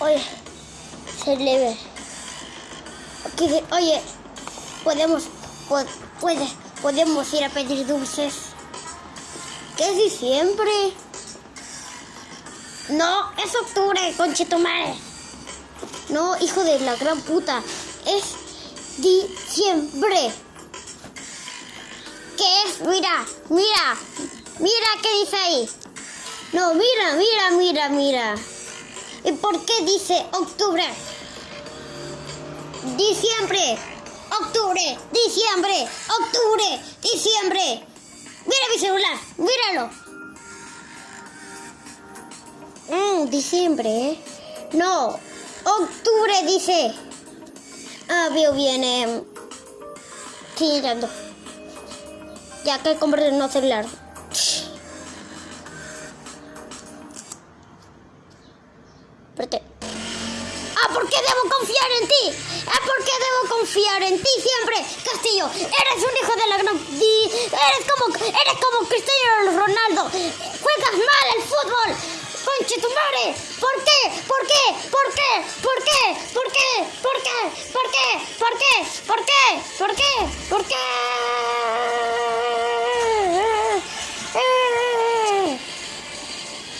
Oye, se le ve. Oye, podemos, po- puede, podemos ir a pedir dulces. ¿Qué es diciembre? No, es octubre, conchetumare. No, hijo de la gran puta. Es diciembre. ¿Qué es? Mira, mira, mira qué dice ahí. No, mira, mira, mira, mira. ¿Y por qué dice octubre? Diciembre, octubre, diciembre, octubre, diciembre. Mira mi celular, míralo. Mm, diciembre, ¿eh? No, octubre dice. Ah, veo bien. Eh. Sí, ando. Ya que compré un nuevo celular. Espérate. Ah, ¿por qué debo confiar en ti? Ah, ¿por qué debo confiar en ti siempre? Castillo, eres un hijo de la gran... Eres como, eres como Cristiano Ronaldo. Juegas mal el fútbol. Conche tu madre. ¿Por qué? ¿Por qué? ¿Por qué? ¿Por qué? ¿Por qué? ¿Por qué? ¿Por qué? ¿Por qué? ¿Por qué? ¿Por qué? ¿Por qué?